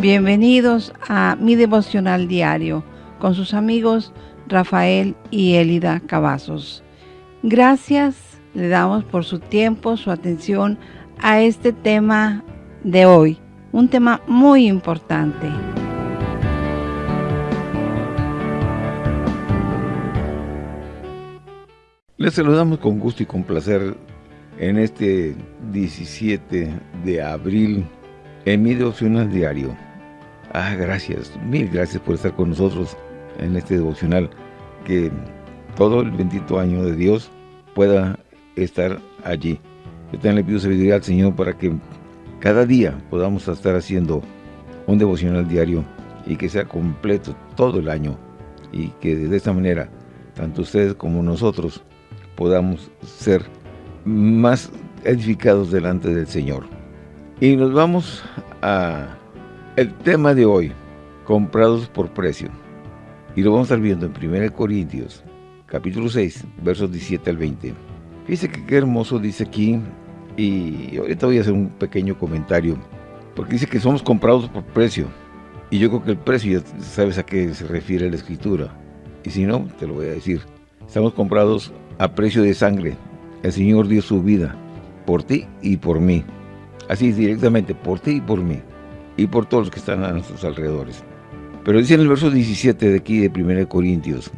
Bienvenidos a mi devocional diario con sus amigos Rafael y Elida Cavazos. Gracias le damos por su tiempo, su atención a este tema de hoy, un tema muy importante. Les saludamos con gusto y con placer en este 17 de abril en mi devocional diario. Ah, gracias, mil gracias por estar con nosotros en este devocional. Que todo el bendito año de Dios pueda estar allí. Yo también le pido sabiduría al Señor para que cada día podamos estar haciendo un devocional diario y que sea completo todo el año y que de esta manera tanto ustedes como nosotros podamos ser más edificados delante del Señor. Y nos vamos a el tema de hoy, comprados por precio. Y lo vamos a estar viendo en 1 Corintios, capítulo 6, versos 17 al 20. Fíjese que qué hermoso dice aquí, y ahorita voy a hacer un pequeño comentario, porque dice que somos comprados por precio. Y yo creo que el precio, ya sabes a qué se refiere la escritura. Y si no, te lo voy a decir. Estamos comprados a precio de sangre. El Señor dio su vida por ti y por mí. Así directamente, por ti y por mí. Y por todos los que están a nuestros alrededores. Pero dice en el verso 17 de aquí de 1 Corintios,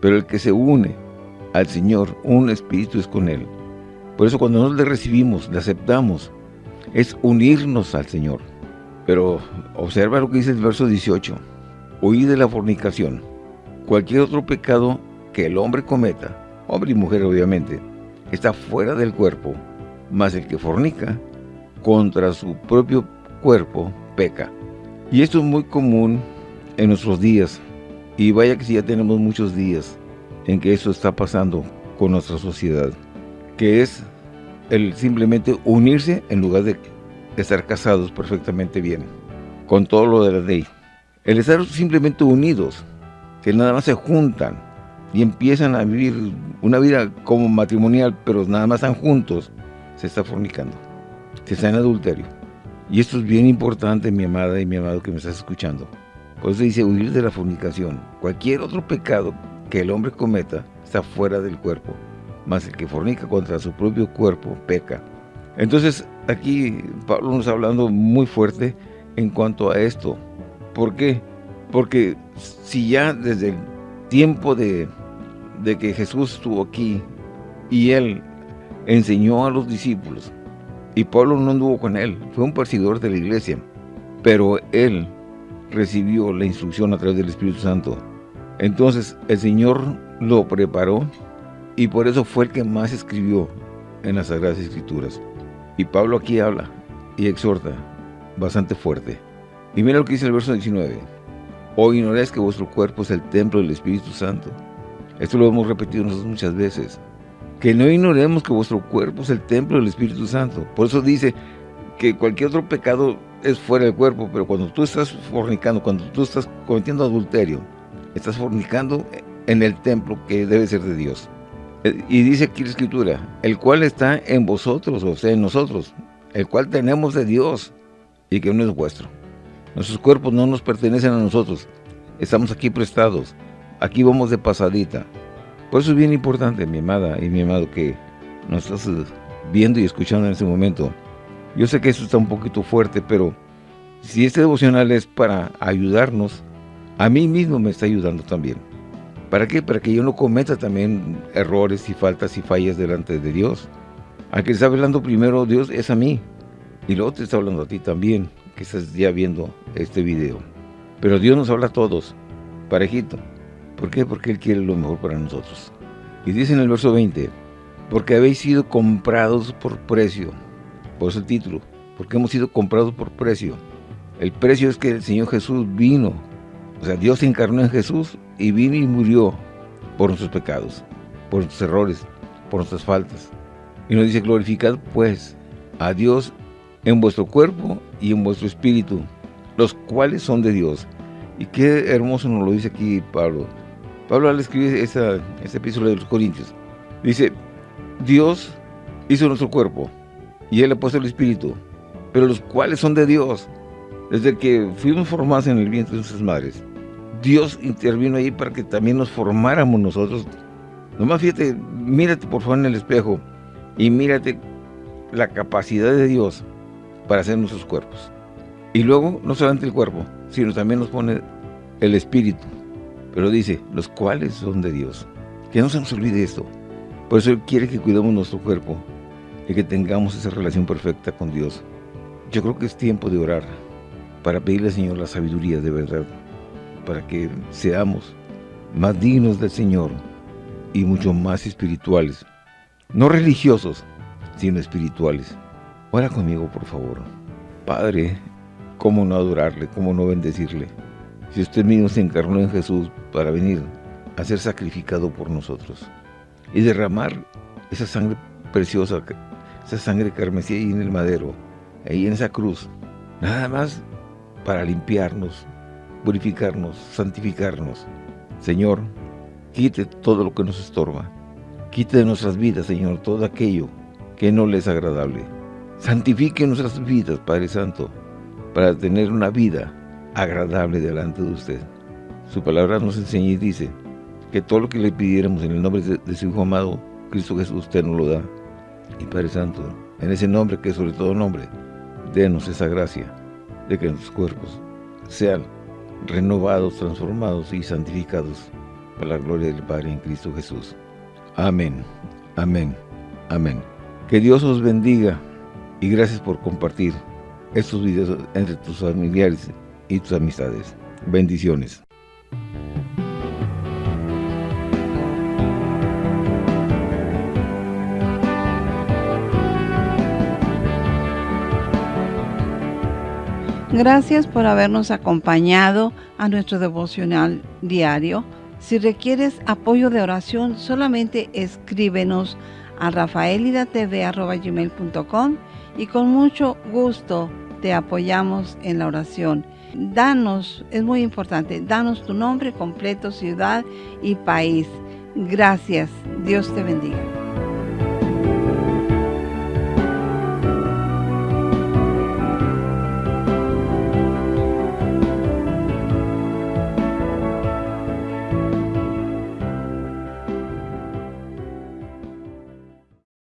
pero el que se une al Señor, un espíritu es con Él. Por eso cuando nos le recibimos, le aceptamos, es unirnos al Señor. Pero observa lo que dice el verso 18. Huid de la fornicación. Cualquier otro pecado que el hombre cometa, hombre y mujer obviamente, está fuera del cuerpo, mas el que fornica contra su propio cuerpo peca. Y esto es muy común en nuestros días, y vaya que si ya tenemos muchos días en que eso está pasando con nuestra sociedad, que es el simplemente unirse en lugar de estar casados perfectamente bien, con todo lo de la ley. El estar simplemente unidos, que nada más se juntan, y empiezan a vivir una vida como matrimonial, pero nada más están juntos, se está fornicando, se está en adulterio. Y esto es bien importante, mi amada y mi amado que me estás escuchando. Por eso dice huir de la fornicación. Cualquier otro pecado que el hombre cometa está fuera del cuerpo, más el que fornica contra su propio cuerpo peca. Entonces, aquí Pablo nos está hablando muy fuerte en cuanto a esto. ¿Por qué? Porque si ya desde el tiempo de de que Jesús estuvo aquí y Él enseñó a los discípulos y Pablo no anduvo con Él, fue un perseguidor de la iglesia, pero Él recibió la instrucción a través del Espíritu Santo. Entonces el Señor lo preparó y por eso fue el que más escribió en las Sagradas Escrituras. Y Pablo aquí habla y exhorta bastante fuerte. Y mira lo que dice el verso 19. O ignoráis que vuestro cuerpo es el templo del Espíritu Santo, esto lo hemos repetido nosotros muchas veces. Que no ignoremos que vuestro cuerpo es el templo del Espíritu Santo. Por eso dice que cualquier otro pecado es fuera del cuerpo, pero cuando tú estás fornicando, cuando tú estás cometiendo adulterio, estás fornicando en el templo que debe ser de Dios. Eh, y dice aquí la Escritura, el cual está en vosotros, o sea, en nosotros, el cual tenemos de Dios y que no es vuestro. Nuestros cuerpos no nos pertenecen a nosotros, estamos aquí prestados. Aquí vamos de pasadita. Por eso es bien importante, mi amada y mi amado, que nos estás eh, viendo y escuchando en este momento. Yo sé que esto está un poquito fuerte, pero si este devocional es para ayudarnos, a mí mismo me está ayudando también. ¿Para qué? Para que yo no cometa también errores y faltas y fallas delante de Dios. A que está hablando primero Dios es a mí. Y luego te está hablando a ti también, que estás ya viendo este video. Pero Dios nos habla a todos, parejito. ¿Por qué? Porque Él quiere lo mejor para nosotros. Y dice en el verso 20, porque habéis sido comprados por precio. Por eso el título, porque hemos sido comprados por precio. El precio es que el Señor Jesús vino. O sea, Dios se encarnó en Jesús y vino y murió por nuestros pecados, por nuestros errores, por nuestras faltas. Y nos dice, glorificad pues a Dios en vuestro cuerpo y en vuestro espíritu, los cuales son de Dios. Y qué hermoso nos lo dice aquí Pablo. Pablo al escribir este episodio de los Corintios, dice, Dios hizo nuestro cuerpo y Él ha puesto el Espíritu, pero los cuales son de Dios. Desde que fuimos formados en el vientre de nuestras madres, Dios intervino ahí para que también nos formáramos nosotros. Nomás fíjate, mírate por favor en el espejo y mírate la capacidad de Dios para hacer nuestros cuerpos. Y luego, no solamente el cuerpo, sino también nos pone el espíritu. Pero dice, los cuales son de Dios. Que no se nos olvide esto. Por eso Él quiere que cuidemos nuestro cuerpo y que tengamos esa relación perfecta con Dios. Yo creo que es tiempo de orar para pedirle al Señor la sabiduría de verdad, para que seamos más dignos del Señor y mucho más espirituales. No religiosos, sino espirituales. Ora conmigo, por favor. Padre, ¿cómo no adorarle? ¿Cómo no bendecirle? Si usted mismo se encarnó en Jesús para venir a ser sacrificado por nosotros y derramar esa sangre preciosa, esa sangre carmesí ahí en el madero, ahí en esa cruz, nada más para limpiarnos, purificarnos, santificarnos. Señor, quite todo lo que nos estorba, quite de nuestras vidas, Señor, todo aquello que no le es agradable. Santifique nuestras vidas, Padre Santo, para tener una vida agradable delante de usted. Su palabra nos enseña y dice, que todo lo que le pidiéramos en el nombre de, su Hijo amado, Cristo Jesús, usted nos lo da. Y Padre Santo, en ese nombre que es sobre todo nombre, denos esa gracia de que nuestros cuerpos sean renovados, transformados y santificados para la gloria del Padre en Cristo Jesús. Amén, amén, amén. Que Dios os bendiga y gracias por compartir estos videos entre tus familiares y tus amistades. Bendiciones. Gracias por habernos acompañado a nuestro devocional diario. Si requieres apoyo de oración, solamente escríbenos a rafaelidatv.com y con mucho gusto te apoyamos en la oración. Danos, es muy importante, danos tu nombre completo, ciudad y país. Gracias. Dios te bendiga.